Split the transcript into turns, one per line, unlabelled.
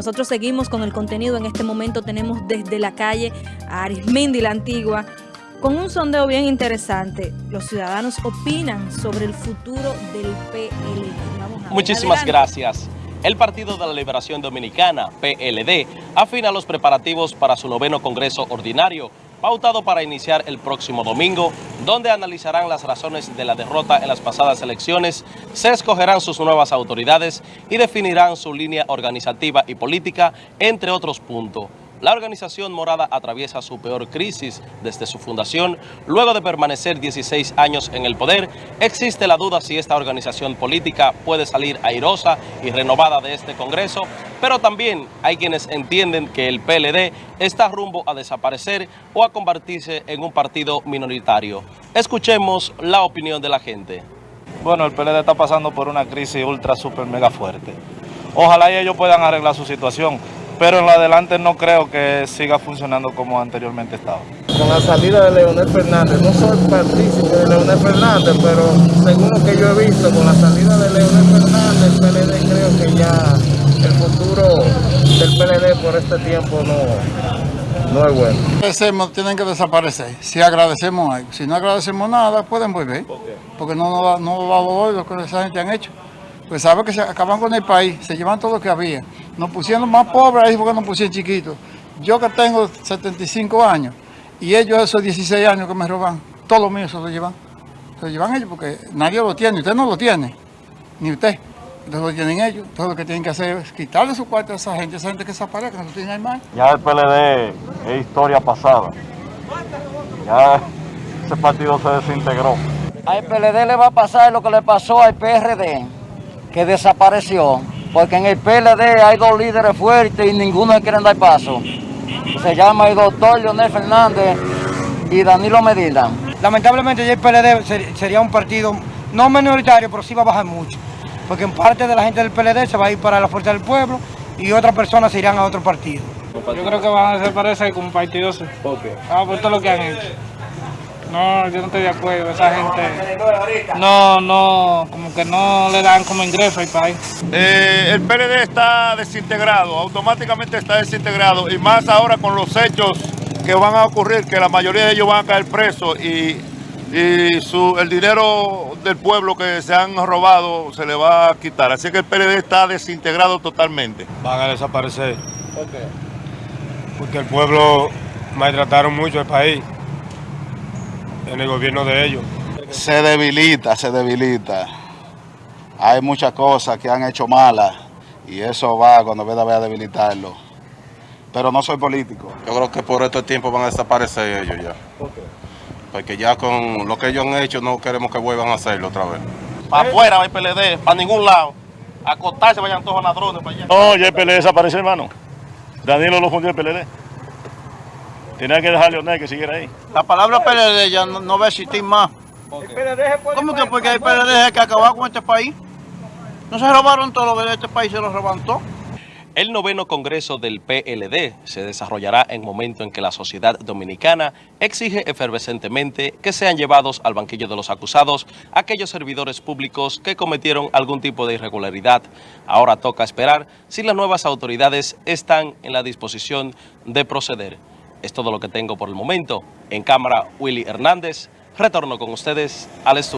Nosotros seguimos con el contenido. En este momento tenemos desde la calle a Arismendi, la antigua, con un sondeo bien interesante. Los ciudadanos opinan sobre el futuro del PLD. Vamos.
Muchísimas
Adelante.
gracias. El Partido de la Liberación Dominicana, PLD, afina los preparativos para su noveno Congreso Ordinario, pautado para iniciar el próximo domingo, donde analizarán las razones de la derrota en las pasadas elecciones, se escogerán sus nuevas autoridades y definirán su línea organizativa y política, entre otros puntos. La organización morada atraviesa su peor crisis desde su fundación. Luego de permanecer 16 años en el poder, existe la duda si esta organización política puede salir airosa y renovada de este Congreso, pero también hay quienes entienden que el PLD está rumbo a desaparecer o a convertirse en un partido minoritario. Escuchemos la opinión de la gente.
Bueno, el PLD está pasando por una crisis ultra, super, mega fuerte. Ojalá y ellos puedan arreglar su situación, pero en lo adelante no creo que siga funcionando como anteriormente estaba.
con la salida de Leonel Fernández. No soy partícipe de Leonel Fernández, pero según lo que yo he visto, con la salida de Leonel Fernández, el PLD creo que ya el futuro del PLD por este tiempo no, no es bueno.
Agradecemos, tienen que desaparecer. Si agradecemos algo. Si no agradecemos nada, pueden volver. Porque no nos va, no va a volver lo que esa gente han hecho. Pues saben que se acaban con el país, se llevan todo lo que había. Nos pusieron más pobres ahí porque nos pusieron chiquitos. Yo que tengo 75 años y ellos esos 16 años que me roban, todo lo mío se lo llevan. Se lo llevan ellos porque nadie lo tiene, usted no lo tiene, ni usted. Entonces lo tienen ellos. Entonces lo que tienen que hacer es quitarle su cuarto a esa gente, esa gente que desaparezca, que no tiene más.
Ya el PLD es historia pasada. Ya ese partido se desintegró.
Al PLD le va a pasar lo que le pasó al PRD, que desapareció, porque en el PLD hay dos líderes fuertes y ninguno le quieren dar paso. Se llama el doctor Leonel Fernández y Danilo Medina.
Lamentablemente ya el PLD ser- sería un partido no minoritario, pero sí va a bajar mucho. Porque en parte de la gente del PLD se va a ir para la Fuerza del Pueblo y otras personas se irán a otro partido.
Yo creo que van a desaparecer como partidos. Ah, por todo lo que han hecho. No, yo no estoy de acuerdo. Esa gente no, no, como que no le dan como ingreso al país.
Eh, el PLD está desintegrado, automáticamente está desintegrado y más ahora con los hechos que van a ocurrir, que la mayoría de ellos van a caer presos y, y su, el dinero del pueblo que se han robado se le va a quitar. Así que el PLD está desintegrado totalmente.
Van a desaparecer. Porque el pueblo maltrataron mucho el país en el gobierno de ellos.
se debilita, se debilita. Hay muchas cosas que han hecho malas y eso va cuando veda a debilitarlo. Pero no soy político.
Yo creo que por estos tiempos van a desaparecer ellos ya. Porque ya con lo que ellos han hecho no queremos que vuelvan a hacerlo otra vez.
Para afuera va el PLD, para ningún lado. A acostarse vayan todos ladrones para allá.
No, ya el PLD desapareció, hermano. Danilo lo fundió el PLD. Tenía que dejar a Leonel que siguiera ahí.
La palabra PLD ya no, no va a existir más. ¿Cómo que? Porque el PLD es el que acabó con este país. No se robaron todo lo que de este país, se lo roban todo.
El noveno Congreso del PLD se desarrollará en momento en que la sociedad dominicana exige efervescentemente que sean llevados al banquillo de los acusados aquellos servidores públicos que cometieron algún tipo de irregularidad. Ahora toca esperar si las nuevas autoridades están en la disposición de proceder. Es todo lo que tengo por el momento. En cámara, Willy Hernández. Retorno con ustedes al estudio.